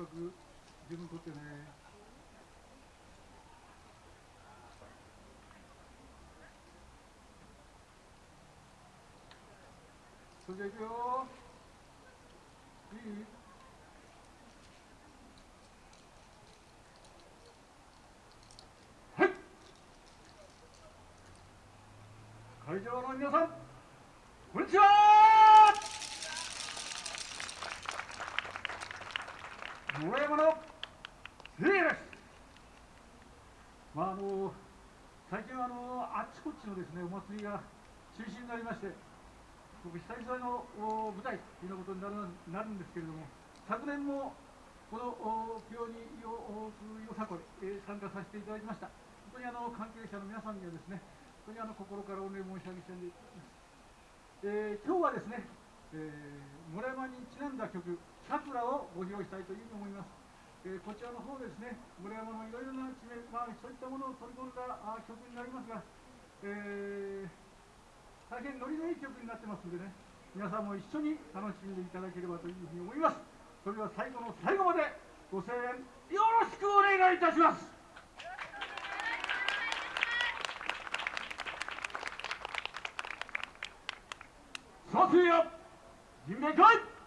感覚十分とってね。それじゃいくよ。いい？はい。会場の皆さんこんにちは。野山のせいです。まああの最近はあのあっちこっちのですねお祭りが中止になりまして僕久々の舞台というようなことになるなるんですけれども昨年もこの清によよさこへ参加させていただきました。本当にあの関係者の皆さんにはですね本当にあの心からお礼申し上げたいます、えー、今日はですね、えー、村山にちなんだ曲「さくら」をご披露したいというふうに思います、えー、こちらの方ですね村山のいろいろな地名、まあ、そういったものを取り込んだあ曲になりますが、えー大変ノリのいい曲になってますんでね皆さんも一緒に楽しんでいただければというふうに思います。それでは最後の最後までご声援よろしくお願いいたします。さあせや Isn't good?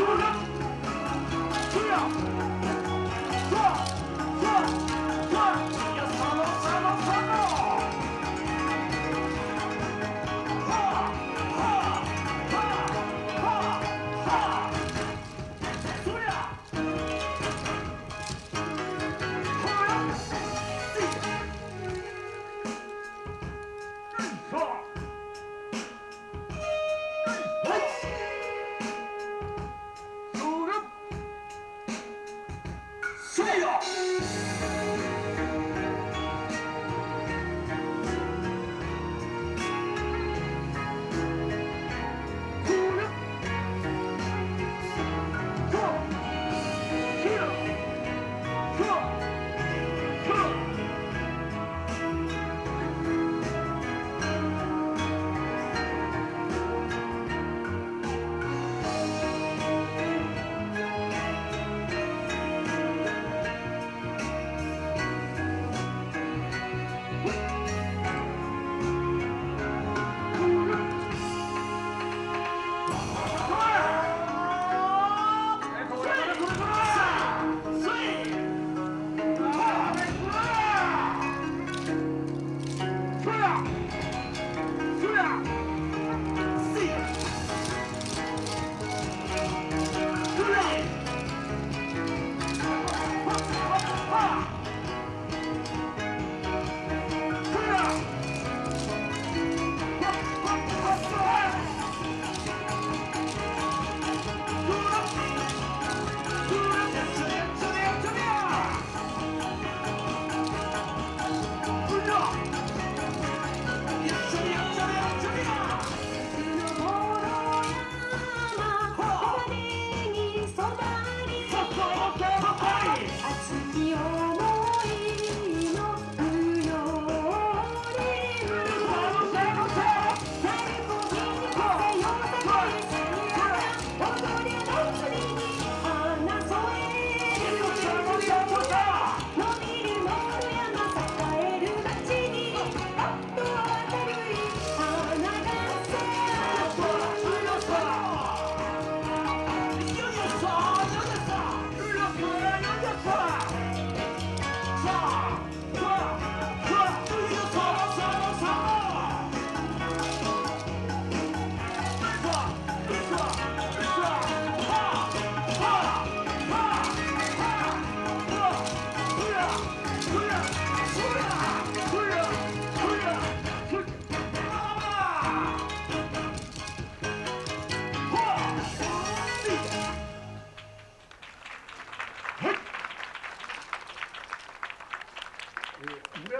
孙尚香孙尚香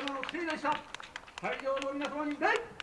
山のせいでした。会場の皆様に礼。